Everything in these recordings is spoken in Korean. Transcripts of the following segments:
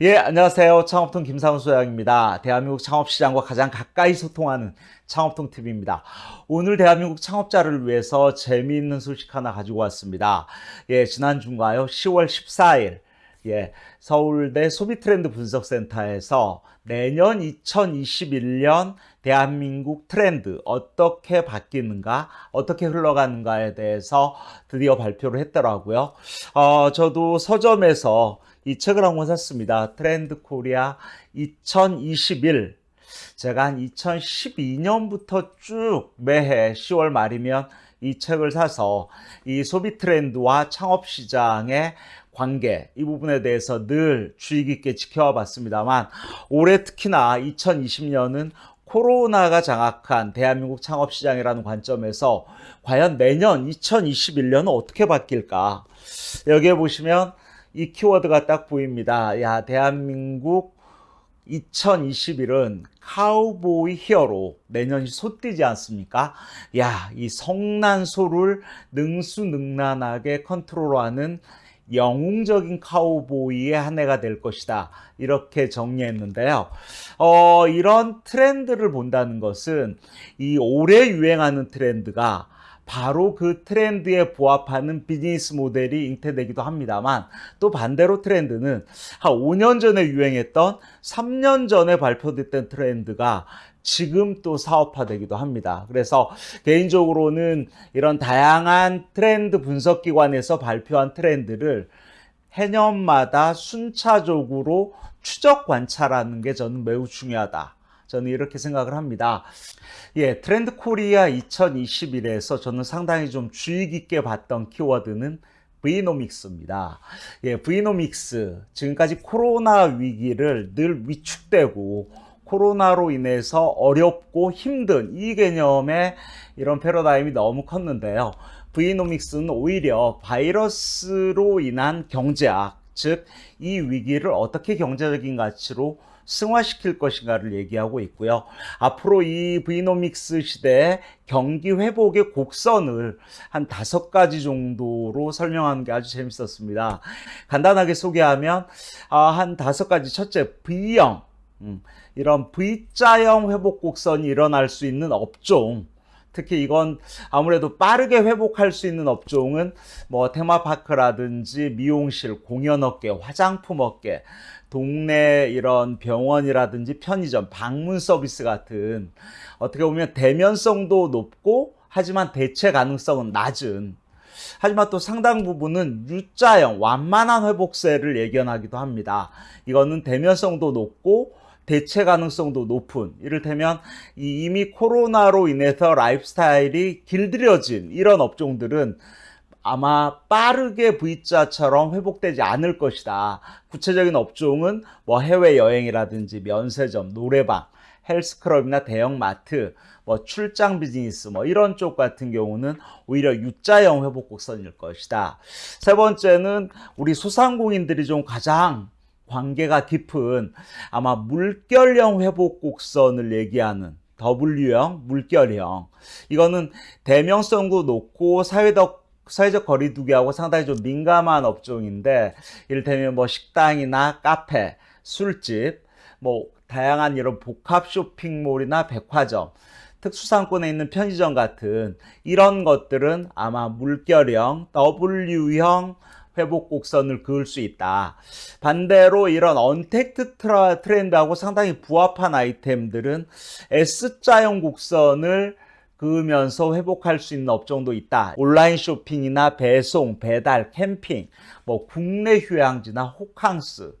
예, 안녕하세요. 창업통 김상훈 소장입니다. 대한민국 창업시장과 가장 가까이 소통하는 창업통 TV입니다. 오늘 대한민국 창업자를 위해서 재미있는 소식 하나 가지고 왔습니다. 예, 지난 주인가요? 10월 14일. 예, 서울대 소비트렌드 분석센터에서 내년 2021년 대한민국 트렌드 어떻게 바뀌는가, 어떻게 흘러가는가에 대해서 드디어 발표를 했더라고요. 어, 저도 서점에서 이 책을 한 권 샀습니다. 트렌드 코리아 2021. 제가 한 2012년부터 쭉 매해 10월 말이면 이 책을 사서 이 소비 트렌드와 창업 시장의 관계 이 부분에 대해서 늘 주의 깊게 지켜와 봤습니다만 올해 특히나 2020년은 코로나가 장악한 대한민국 창업 시장이라는 관점에서 과연 내년 2021년은 어떻게 바뀔까? 여기에 보시면 이 키워드가 딱 보입니다. 야, 대한민국 2021은 카우보이 히어로 내년이 솟띠지 않습니까? 야, 이 성난소를 능수능란하게 컨트롤하는 영웅적인 카우보이의 한 해가 될 것이다. 이렇게 정리했는데요. 어, 이런 트렌드를 본다는 것은 이 올해 유행하는 트렌드가 바로 그 트렌드에 부합하는 비즈니스 모델이 잉태되기도 합니다만 또 반대로 트렌드는 한 5년 전에 유행했던 3년 전에 발표됐던 트렌드가 지금 또 사업화되기도 합니다. 그래서 개인적으로는 이런 다양한 트렌드 분석기관에서 발표한 트렌드를 해년마다 순차적으로 추적 관찰하는 게 저는 매우 중요하다. 저는 이렇게 생각을 합니다. 예, 트렌드 코리아 2021에서 저는 상당히 좀 주의 깊게 봤던 키워드는 V-nomics입니다. 예, V-nomics. 지금까지 코로나 위기를 늘 위축되고 코로나로 인해서 어렵고 힘든 이 개념의 이런 패러다임이 너무 컸는데요. V-nomics는 오히려 바이러스로 인한 경제학, 즉 이 위기를 어떻게 경제적인 가치로 승화시킬 것인가를 얘기하고 있고요. 앞으로 이 브이노믹스 시대의 경기 회복의 곡선을 한 다섯 가지 정도로 설명하는 게 아주 재밌었습니다. 간단하게 소개하면 아, 한 다섯 가지 첫째 V형 음, 이런 V자형 회복 곡선이 일어날 수 있는 업종 특히 이건 아무래도 빠르게 회복할 수 있는 업종은 뭐 테마파크라든지 미용실, 공연업계, 화장품업계, 동네 이런 병원이라든지 편의점, 방문 서비스 같은 어떻게 보면 대면성도 높고 하지만 대체 가능성은 낮은 하지만 또 상당 부분은 U자형 완만한 회복세를 예견하기도 합니다. 이거는 대면성도 높고 대체 가능성도 높은 이를테면 이미 코로나로 인해서 라이프스타일이 길들여진 이런 업종들은 아마 빠르게 V자처럼 회복되지 않을 것이다. 구체적인 업종은 뭐 해외여행이라든지 면세점, 노래방, 헬스클럽이나 대형마트, 뭐 출장 비즈니스 뭐 이런 쪽 같은 경우는 오히려 U자형 회복 곡선일 것이다. 세 번째는 우리 소상공인들이 좀 가장 관계가 깊은 아마 물결형 회복 곡선을 얘기하는 W형, 물결형. 이거는 대명성도 높고 사회적 사회적 거리두기하고 상당히 좀 민감한 업종인데 이를테면 뭐 식당이나 카페, 술집, 뭐 다양한 이런 복합 쇼핑몰이나 백화점, 특수상권에 있는 편의점 같은 이런 것들은 아마 물결형, W형 회복 곡선을 그을 수 있다. 반대로 이런 언택트 트렌드하고 상당히 부합한 아이템들은 S자형 곡선을 그으면서 회복할 수 있는 업종도 있다. 온라인 쇼핑이나 배송, 배달, 캠핑, 뭐 국내 휴양지나 호캉스,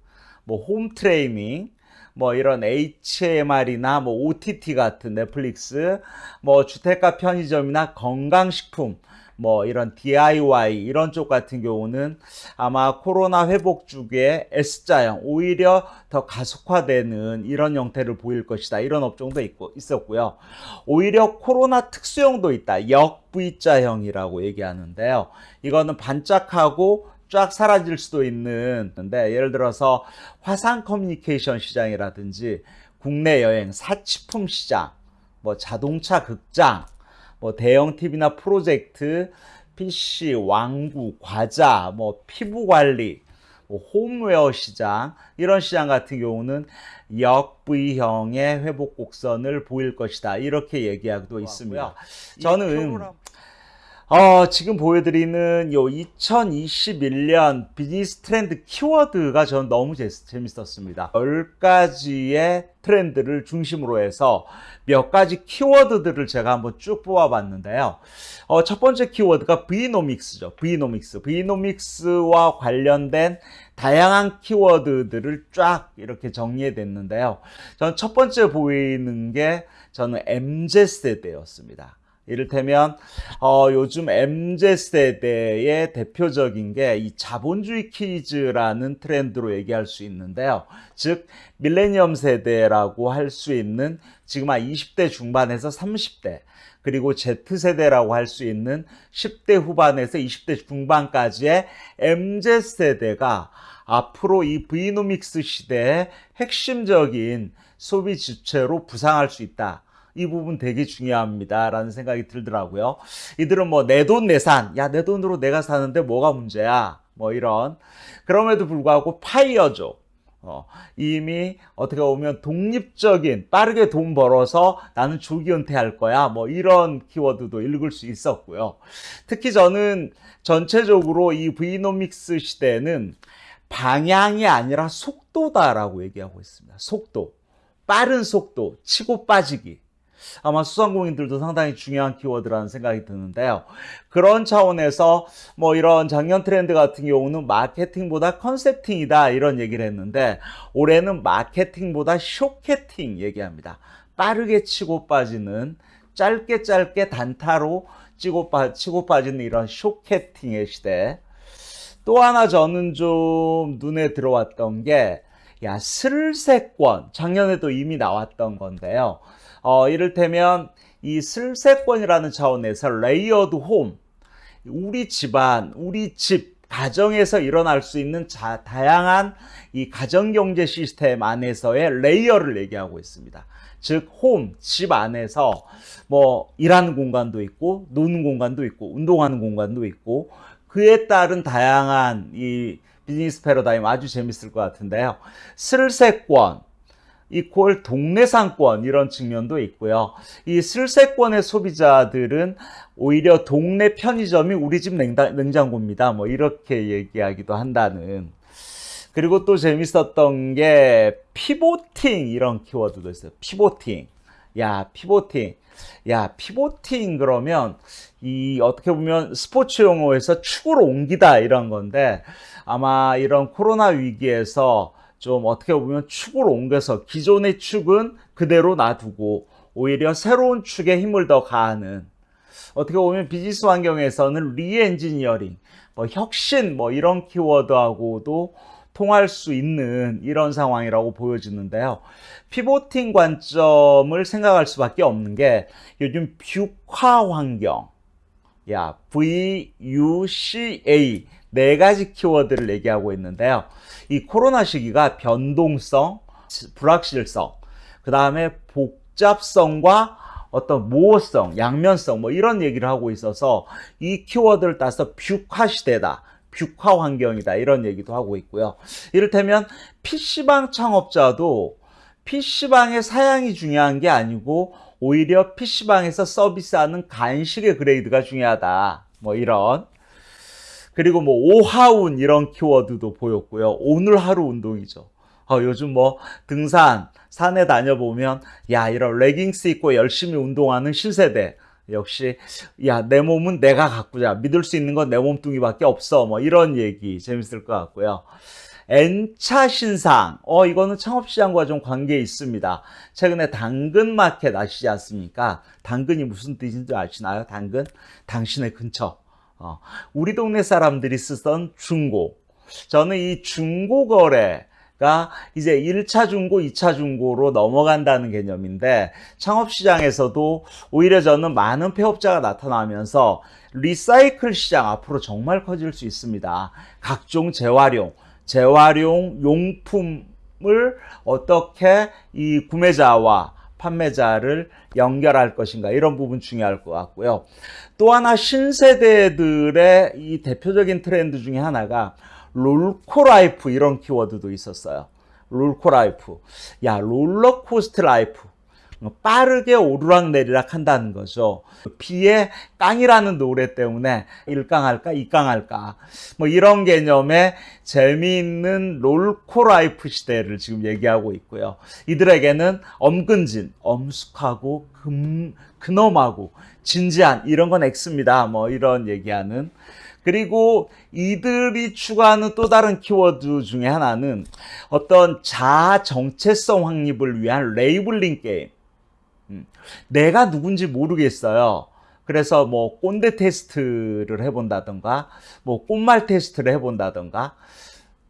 뭐 홈트레이닝, 뭐 이런 HMR이나 뭐 OTT 같은 넷플릭스, 뭐 주택가 편의점이나 건강식품, 뭐 이런 DIY 이런 쪽 같은 경우는 아마 코로나 회복 주기에 S자형 오히려 더 가속화되는 이런 형태를 보일 것이다. 이런 업종도 있고 있었고요. 오히려 코로나 특수형도 있다. 역 V자형이라고 얘기하는데요. 이거는 반짝하고 쫙 사라질 수도 있는데 예를 들어서 화상 커뮤니케이션 시장이라든지 국내 여행, 사치품 시장, 뭐 자동차 극장 뭐 대형 TV나 프로젝트, PC, 왕구, 과자, 뭐 피부 관리, 뭐 홈웨어 시장 이런 시장 같은 경우는 역V형의 회복 곡선을 보일 것이다 이렇게 얘기하고 있습니다. 저는 어, 지금 보여드리는 요 2021년 비즈니스 트렌드 키워드가 저는 너무 재, 재밌었습니다. 10가지의 트렌드를 중심으로 해서 몇 가지 키워드들을 제가 한번 쭉 뽑아봤는데요. 어, 첫 번째 키워드가 브이노믹스죠. 브이노믹스. 브이노믹스와 관련된 다양한 키워드들을 쫙 이렇게 정리해냈는데요. 저는 첫 번째 보이는 게 저는 MZ세대였습니다. 이를테면 어, 요즘 MZ세대의 대표적인 게 이 자본주의 키즈라는 트렌드로 얘기할 수 있는데요. 즉 밀레니엄 세대라고 할 수 있는 지금 한 20대 중반에서 30대 그리고 Z세대라고 할 수 있는 10대 후반에서 20대 중반까지의 MZ세대가 앞으로 이 브이노믹스 시대의 핵심적인 소비 주체로 부상할 수 있다. 이 부분 되게 중요합니다. 라는 생각이 들더라고요. 이들은 뭐 내 돈 내산, 야, 내 돈으로 내가 사는데 뭐가 문제야? 뭐 이런. 그럼에도 불구하고 파이어족. 어, 이미 어떻게 보면 독립적인 빠르게 돈 벌어서 나는 조기 은퇴할 거야 뭐 이런 키워드도 읽을 수 있었고요 특히 저는 전체적으로 이 브이노믹스 시대는 방향이 아니라 속도다라고 얘기하고 있습니다 속도 빠른 속도 치고 빠지기 아마 수상공인들도 상당히 중요한 키워드라는 생각이 드는데요. 그런 차원에서 뭐 이런 작년 트렌드 같은 경우는 마케팅보다 컨셉팅이다 이런 얘기를 했는데 올해는 마케팅보다 쇼케팅 얘기합니다. 빠르게 치고 빠지는 짧게 짧게 단타로 치고, 빠, 치고 빠지는 이런 숏케팅의 시대. 또 하나 저는 좀 눈에 들어왔던 게, 야, 슬세권. 작년에도 이미 나왔던 건데요. 어, 이를테면 이 슬세권이라는 차원에서 layered home, 우리 집안, 우리 집, 가정에서 일어날 수 있는 자, 다양한 이 가정경제 시스템 안에서의 layer를 얘기하고 있습니다. 즉, 홈, 집 안에서 뭐 일하는 공간도 있고, 노는 공간도 있고, 운동하는 공간도 있고, 그에 따른 다양한 이 비즈니스 패러다임 아주 재밌을 것 같은데요. 슬세권, 이퀄 동네 상권 이런 측면도 있고요. 이 슬세권의 소비자들은 오히려 동네 편의점이 우리 집 냉장, 냉장고입니다. 뭐 이렇게 얘기하기도 한다는. 그리고 또 재밌었던 게 pivoting 이런 키워드도 있어요. pivoting. 야, pivoting. 야, pivoting 그러면 이 어떻게 보면 스포츠 용어에서 축으로 옮기다 이런 건데 아마 이런 코로나 위기에서 좀 어떻게 보면 축을 옮겨서 기존의 축은 그대로 놔두고 오히려 새로운 축에 힘을 더 가하는 어떻게 보면 비즈니스 환경에서는 reengineering, 뭐 혁신 뭐 이런 키워드하고도 통할 수 있는 이런 상황이라고 보여지는데요. 피보팅 관점을 생각할 수밖에 없는 게 요즘 뷰화 환경, 야 VUCA 네 가지 키워드를 얘기하고 있는데요. 이 코로나 시기가 변동성, 불확실성, 그 다음에 복잡성과 어떤 모호성, 양면성 뭐 이런 얘기를 하고 있어서 이 키워드를 따서 뷰화 시대다. 뷰화 환경이다. 이런 얘기도 하고 있고요. 이를테면 PC방 창업자도 PC방의 사양이 중요한 게 아니고 오히려 PC방에서 서비스하는 간식의 grade가 중요하다. 뭐 이런 그리고 뭐 오하운 이런 키워드도 보였고요. 오늘 하루 운동이죠. 어, 요즘 뭐 등산, 산에 다녀보면 야 이런 레깅스 입고 열심히 운동하는 신세대 역시 야 내 몸은 내가 가꾸자 믿을 수 있는 건 내 몸뚱이밖에 없어 뭐 이런 얘기 재밌을 것 같고요. N차 신상 어 이거는 창업시장과 좀 관계 있습니다. 최근에 당근마켓 아시지 않습니까? 당근이 무슨 뜻인지 아시나요? 당근? 당신의 근처 어, 우리 동네 사람들이 쓰던 중고. 저는 이 중고 거래가 이제 1차 중고, 2차 중고로 넘어간다는 개념인데 창업시장에서도 오히려 저는 많은 폐업자가 나타나면서 recycle 시장 앞으로 정말 커질 수 있습니다. 각종 재활용, 재활용 용품을 어떻게 이 구매자와 판매자를 연결할 것인가 이런 부분 중요할 것 같고요. 또 하나 신세대들의 이 대표적인 트렌드 중에 하나가 롤코라이프 이런 키워드도 있었어요. 롤코라이프. 야, roller coaster life. 빠르게 오르락내리락 한다는 거죠. 비의 깡이라는 노래 때문에 일깡할까 이깡할까 뭐 이런 개념의 재미있는 롤코라이프 시대를 지금 얘기하고 있고요. 이들에게는 엄근진, 엄숙하고 금, 근엄하고 진지한 이런 건 X입니다. 뭐 이런 얘기하는 그리고 이들이 추구하는 또 다른 키워드 중에 하나는 어떤 자아 정체성 확립을 위한 labeling game. 음, 내가 누군지 모르겠어요. 그래서 뭐 꼰대 테스트를 해본다던가 뭐 꽃말 테스트를 해본다던가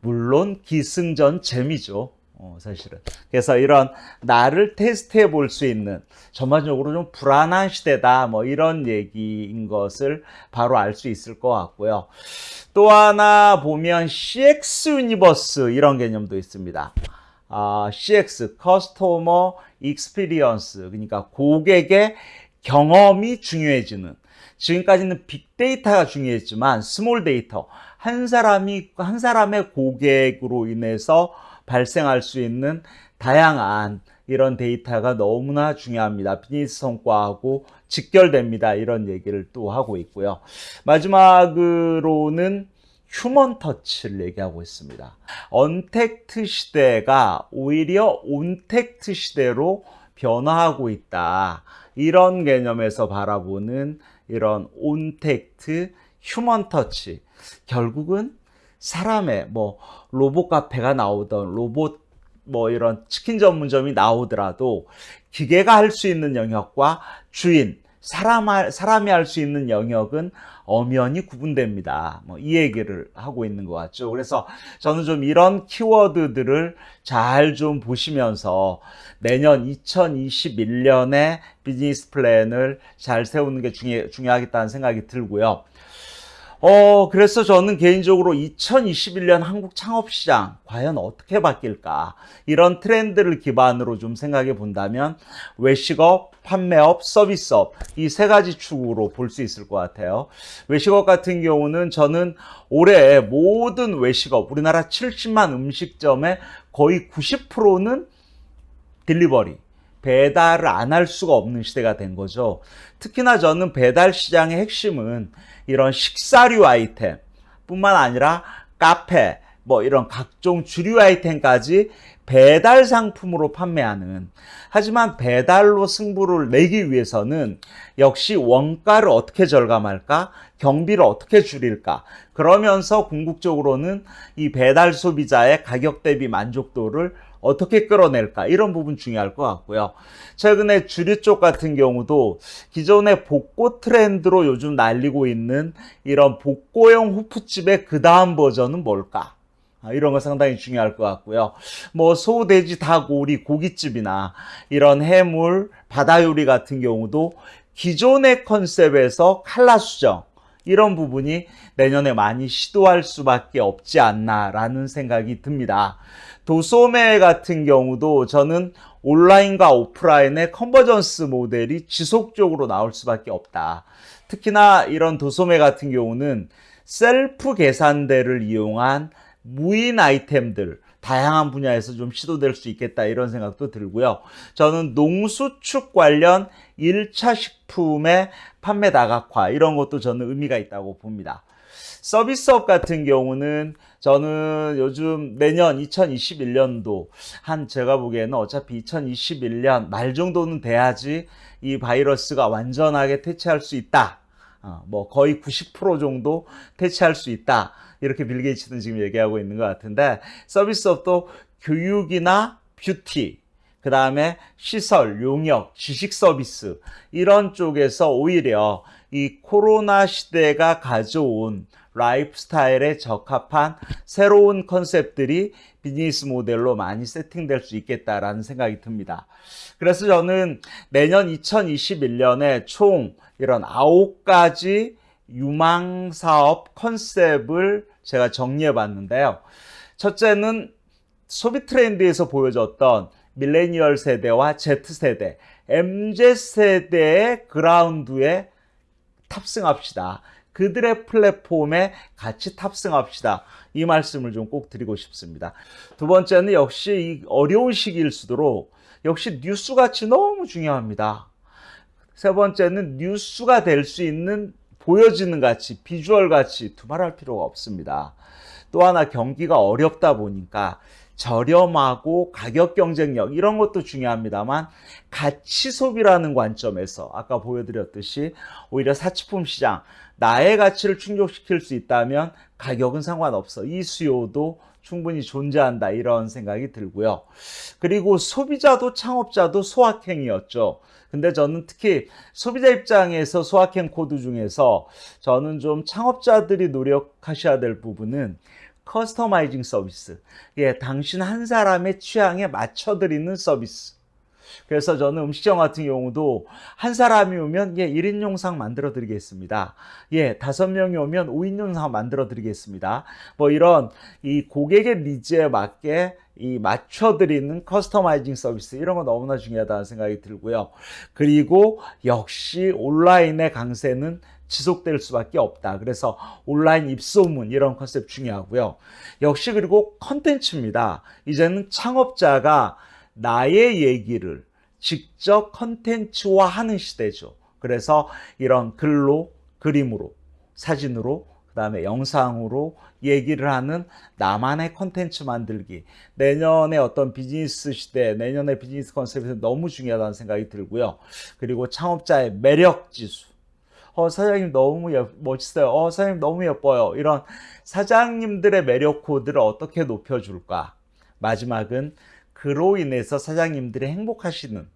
물론 기승전 재미죠. 어, 사실은. 그래서 이런 나를 테스트해 볼 수 있는 전반적으로 좀 불안한 시대다 뭐 이런 얘기인 것을 바로 알 수 있을 것 같고요. 또 하나 보면 CX universe 이런 개념도 있습니다. 아, CX, Customer Experience, 그러니까 고객의 경험이 중요해지는. 지금까지는 빅데이터가 중요했지만 small data, 한 사람이 한 사람의 고객으로 인해서 발생할 수 있는 다양한 이런 데이터가 너무나 중요합니다. 비즈니스 성과하고 직결됩니다. 이런 얘기를 또 하고 있고요. 마지막으로는 human touch를 얘기하고 있습니다. 언택트 시대가 오히려 온택트 시대로 변화하고 있다. 이런 개념에서 바라보는 이런 온택트 human touch. 결국은 사람의 뭐 로봇 카페가 나오던 로봇 뭐 이런 치킨 전문점이 나오더라도 기계가 할 수 있는 영역과 주인 사람 사람이 할 수 있는 영역은 엄연히 구분됩니다. 뭐 이 얘기를 하고 있는 것 같죠. 그래서 저는 좀 이런 키워드들을 잘 좀 보시면서 내년 2021년에 비즈니스 플랜을 잘 세우는 게 중요, 중요하겠다는 생각이 들고요. 어, 그래서 저는 개인적으로 2021년 한국 창업시장 과연 어떻게 바뀔까? 이런 트렌드를 기반으로 좀 생각해 본다면 외식업, 판매업, 서비스업 이 세 가지 축으로 볼 수 있을 것 같아요. 외식업 같은 경우는 저는 올해 모든 외식업, 우리나라 70만 음식점의 거의 90%는 딜리버리, 배달을 안 할 수가 없는 시대가 된 거죠. 특히나 저는 배달 시장의 핵심은 이런 식사류 아이템 뿐만 아니라 카페, 뭐 이런 각종 주류 아이템까지 배달 상품으로 판매하는. 하지만 배달로 승부를 내기 위해서는 역시 원가를 어떻게 절감할까? 경비를 어떻게 줄일까? 그러면서 궁극적으로는 이 배달 소비자의 가격 대비 만족도를 어떻게 끌어낼까 이런 부분 중요할 것 같고요. 최근에 주류 쪽 같은 경우도 기존의 복고 트렌드로 요즘 날리고 있는 이런 복고형 후프집의 그 다음 버전은 뭘까? 아, 이런 거 상당히 중요할 것 같고요. 뭐 소, 돼지, 닭, 오리, 고깃집이나 이런 해물, 바다 요리 같은 경우도 기존의 컨셉에서 칼라 수정 이런 부분이 내년에 많이 시도할 수밖에 없지 않나라는 생각이 듭니다. 도소매 같은 경우도 저는 온라인과 오프라인의 convergence 모델이 지속적으로 나올 수밖에 없다. 특히나 이런 도소매 같은 경우는 셀프 계산대를 이용한 무인 아이템들 다양한 분야에서 좀 시도될 수 있겠다 이런 생각도 들고요. 저는 농수축 관련 1차 식품의 판매 다각화 이런 것도 저는 의미가 있다고 봅니다. 서비스업 같은 경우는 저는 요즘 내년 2021년도 한 제가 보기에는 어차피 2021년 말 정도는 돼야지 이 바이러스가 완전하게 퇴치할 수 있다. 어, 뭐 거의 90% 정도 퇴치할 수 있다. 이렇게 빌 게이츠는 지금 얘기하고 있는 것 같은데 서비스업도 교육이나 뷰티 그 다음에 시설, 용역, 지식 서비스 이런 쪽에서 오히려 이 코로나 시대가 가져온 라이프 스타일에 적합한 새로운 컨셉들이 비즈니스 모델로 많이 세팅될 수 있겠다라는 생각이 듭니다. 그래서 저는 내년 2021년에 총 이런 아홉 가지 유망 사업 컨셉을 제가 정리해 봤는데요. 첫째는 소비 트렌드에서 보여줬던 밀레니얼 세대와 Z세대, MZ세대의 그라운드에 탑승합시다. 그들의 플랫폼에 같이 탑승합시다. 이 말씀을 좀 꼭 드리고 싶습니다. 두 번째는 역시 이 어려운 시기일수록 역시 뉴스 가치 너무 중요합니다. 세 번째는 뉴스가 될 수 있는 보여지는 가치, 비주얼 가치 두말할 필요가 없습니다. 또 하나 경기가 어렵다 보니까 저렴하고 가격 경쟁력 이런 것도 중요합니다만 가치 소비라는 관점에서 아까 보여드렸듯이 오히려 사치품 시장 나의 가치를 충족시킬 수 있다면 가격은 상관없어 이 수요도 충분히 존재한다 이런 생각이 들고요. 그리고 소비자도 창업자도 소확행이었죠. 근데 저는 특히 소비자 입장에서 소확행 코드 중에서 저는 좀 창업자들이 노력하셔야 될 부분은 customizing 서비스. 예, 당신 한 사람의 취향에 맞춰드리는 서비스. 그래서 저는 음식점 같은 경우도 한 사람이 오면 예, 1인 영상 만들어 드리겠습니다. 예, 다섯 명이 오면 5인 영상 만들어 드리겠습니다. 뭐 이런 이 고객의 니즈에 맞게 이 맞춰 드리는 커스터마이징 서비스 이런 거 너무나 중요하다는 생각이 들고요. 그리고 역시 온라인의 강세는 지속될 수밖에 없다. 그래서 온라인 입소문 이런 컨셉 중요하고요. 역시 그리고 컨텐츠입니다. 이제는 창업자가 나의 얘기를 직접 컨텐츠화 하는 시대죠. 그래서 이런 글로, 그림으로, 사진으로, 그 다음에 영상으로 얘기를 하는 나만의 컨텐츠 만들기. 내년에 어떤 비즈니스 시대, 내년의 비즈니스 컨셉이 너무 중요하다는 생각이 들고요. 그리고 창업자의 매력 지수. 어, 사장님 너무 예, 멋있어요. 어, 사장님 너무 예뻐요. 이런 사장님들의 매력 코드를 어떻게 높여줄까? 마지막은 그로 인해서 사장님들이 행복하시는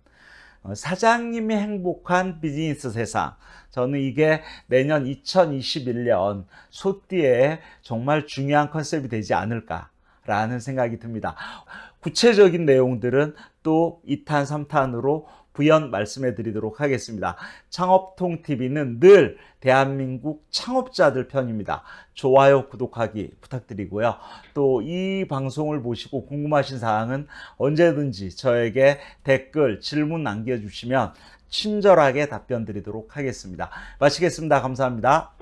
어, 사장님이 행복한 비즈니스 세상. 저는 이게 내년 2021년 소띠에 정말 중요한 컨셉이 되지 않을까 라는 생각이 듭니다. 구체적인 내용들은 또 2탄, 3탄으로 부연 말씀해 드리도록 하겠습니다. 창업통TV는 늘 대한민국 창업자들 편입니다. 좋아요, 구독하기 부탁드리고요. 또 이 방송을 보시고 궁금하신 사항은 언제든지 저에게 댓글, 질문 남겨주시면 친절하게 답변 드리도록 하겠습니다. 마치겠습니다. 감사합니다.